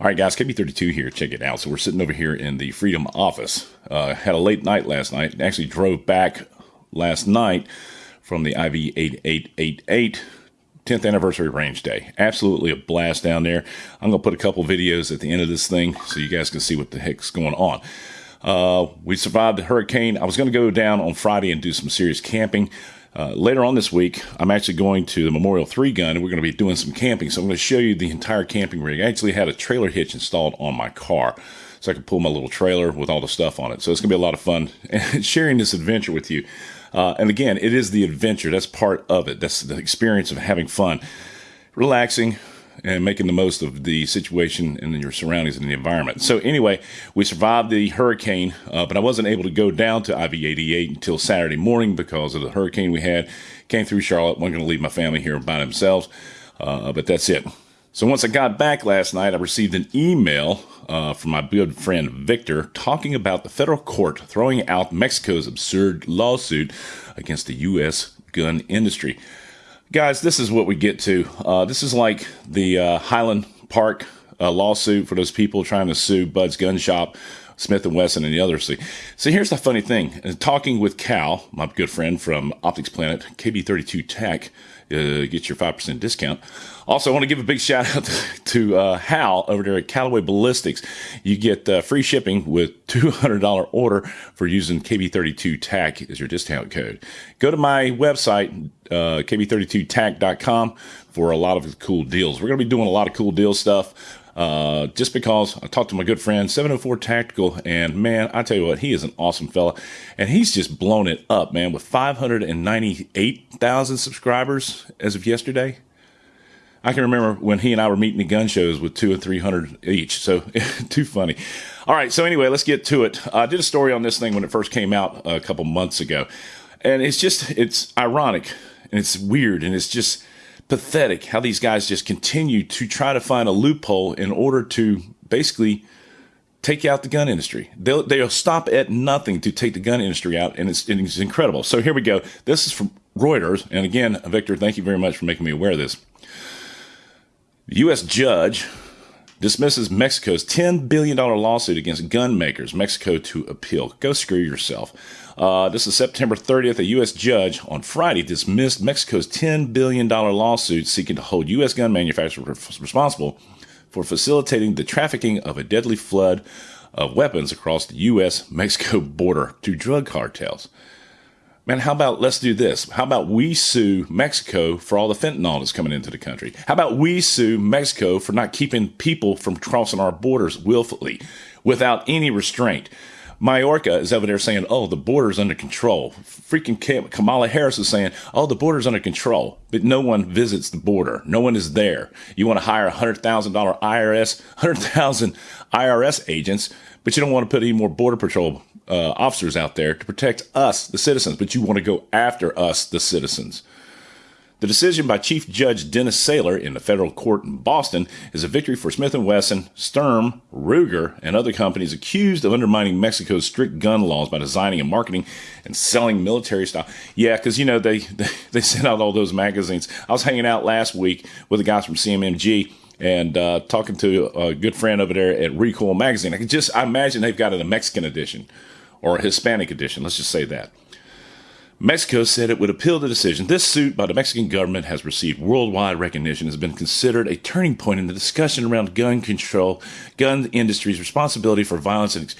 All right, guys, KB32 here. Check it out. So we're sitting over here in the Freedom office. Uh, had a late night last night. Actually drove back last night from the IV 8888 10th anniversary range day. Absolutely a blast down there. I'm going to put a couple videos at the end of this thing so you guys can see what the heck's going on. Uh, we survived the hurricane. I was going to go down on Friday and do some serious camping. Uh, later on this week, I'm actually going to the Memorial 3 gun and we're going to be doing some camping. So I'm going to show you the entire camping rig. I actually had a trailer hitch installed on my car so I can pull my little trailer with all the stuff on it. So it's going to be a lot of fun sharing this adventure with you. Uh, and again, it is the adventure. That's part of it. That's the experience of having fun, relaxing, and making the most of the situation and your surroundings and the environment. So anyway, we survived the hurricane, uh, but I wasn't able to go down to IV-88 until Saturday morning because of the hurricane we had. Came through Charlotte. wasn't going to leave my family here by themselves, uh, but that's it. So once I got back last night, I received an email uh, from my good friend Victor talking about the federal court throwing out Mexico's absurd lawsuit against the U.S. gun industry. Guys, this is what we get to. Uh, this is like the uh, Highland Park uh, lawsuit for those people trying to sue Bud's Gun Shop, Smith and Wesson, and the others. So here's the funny thing: talking with Cal, my good friend from Optics Planet, KB32 Tech, uh, get your 5% discount. Also, I want to give a big shout out to, uh, Hal over there at Callaway Ballistics. You get uh, free shipping with $200 order for using KB32 TAC as your discount code. Go to my website, uh, kb32tac.com, for a lot of cool deals. We're going to be doing a lot of cool deal stuff. Uh, just because I talked to my good friend 704 Tactical, and man, I tell you what, he is an awesome fella, and he's just blown it up, man, with 598,000 subscribers as of yesterday. I can remember when he and I were meeting the gun shows with two or three hundred each. So too funny. All right. So anyway, let's get to it. I did a story on this thing when it first came out a couple months ago, and it's just it's ironic and it's weird and it's just pathetic how these guys just continue to try to find a loophole in order to basically take out the gun industry. They'll, they'll stop at nothing to take the gun industry out, and it's, it's incredible. So here we go. This is from Reuters. And again, Victor, thank you very much for making me aware of this. The U.S. judge dismisses Mexico's $10 billion lawsuit against gun makers, Mexico to appeal. Go screw yourself. Uh, this is September 30th. A U.S. judge on Friday dismissed Mexico's $10 billion lawsuit seeking to hold U.S. gun manufacturers responsible for facilitating the trafficking of a deadly flood of weapons across the U.S. Mexico border to drug cartels. Man, how about let's do this? How about we sue Mexico for all the fentanyl that's coming into the country? How about we sue Mexico for not keeping people from crossing our borders willfully without any restraint? Mayorkas is over there saying, oh, the border's under control. Freaking Kamala Harris is saying, oh, the border's under control. But no one visits the border. No one is there. You want to hire $100,000 IRS, 100,000 IRS agents, but you don't want to put any more Border Patrol uh, officers out there to protect us, the citizens, but you want to go after us, the citizens. The decision by Chief Judge Dennis Saylor in the federal court in Boston is a victory for Smith & Wesson, Sturm, Ruger, and other companies accused of undermining Mexico's strict gun laws by designing and marketing and selling military style. Yeah, because you know they, they they sent out all those magazines. I was hanging out last week with the guys from CMMG and uh, talking to a good friend over there at Recoil Magazine. I can just I imagine they've got it a Mexican edition or a Hispanic edition. Let's just say that. Mexico said it would appeal the decision. This suit by the Mexican government has received worldwide recognition, has been considered a turning point in the discussion around gun control, gun industry's responsibility for violence and.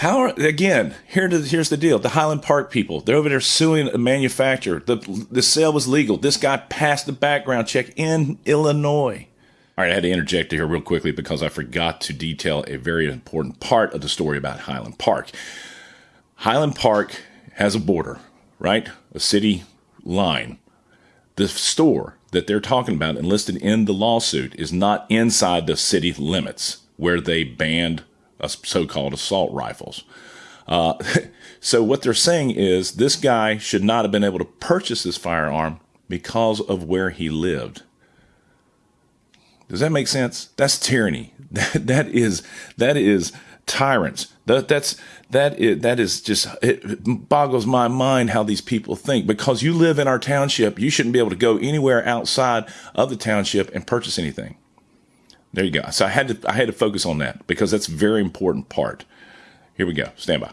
How are, again? Here to, here's the deal: the Highland Park people, they're over there suing a manufacturer. the The sale was legal. This guy passed the background check in Illinois. All right, I had to interject here real quickly because I forgot to detail a very important part of the story about Highland Park. Highland Park has a border, right? A city line. The store that they're talking about and listed in the lawsuit is not inside the city limits where they banned so-called assault rifles. Uh, so what they're saying is this guy should not have been able to purchase this firearm because of where he lived. Does that make sense? That's tyranny. That that is that is tyrants. That that's that is that is just it boggles my mind how these people think. Because you live in our township, you shouldn't be able to go anywhere outside of the township and purchase anything. There you go. So I had to I had to focus on that because that's a very important part. Here we go. Stand by.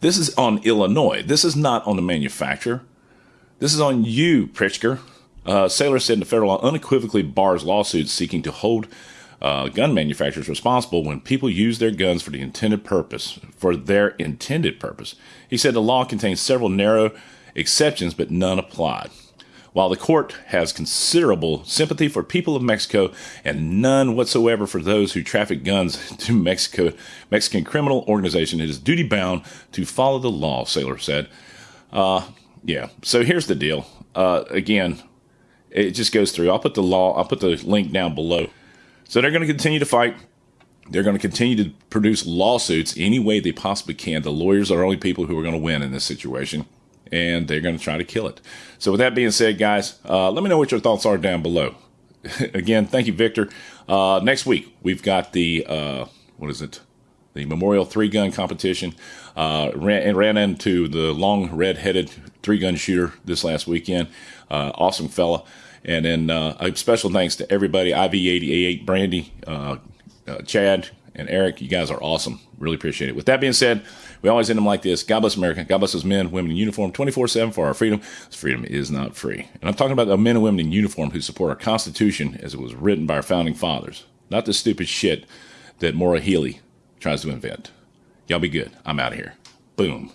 This is on Illinois. This is not on the manufacturer. This is on you, Pritzker. Uh, Saylor said the federal law unequivocally bars lawsuits seeking to hold uh, gun manufacturers responsible when people use their guns for the intended purpose, for their intended purpose. He said the law contains several narrow exceptions, but none applied. While the court has considerable sympathy for people of Mexico and none whatsoever for those who traffic guns to Mexico, Mexican criminal organization, it is duty bound to follow the law. Saylor said. Uh, yeah. So here's the deal. Uh, again, it just goes through. I'll put the law. I'll put the link down below. So they're going to continue to fight. They're going to continue to produce lawsuits any way they possibly can. The lawyers are the only people who are going to win in this situation and they're going to try to kill it. So, with that being said, guys, uh, let me know what your thoughts are down below. Again, thank you, Victor. Uh, next week, we've got the, uh, what is it? The Memorial Three Gun Competition. Uh, ran, ran into the long red headed three gun shooter this last weekend. Uh, awesome fella. And then uh, a special thanks to everybody IV88, Brandy, Chad, and Eric. You guys are awesome. Really appreciate it. With that being said, we always end them like this God bless America. God bless those men, women in uniform 24 7 for our freedom. Freedom is not free. And I'm talking about the men and women in uniform who support our Constitution as it was written by our founding fathers, not the stupid shit that Maura Healey tries to invent. Y'all be good. I'm out of here. Boom.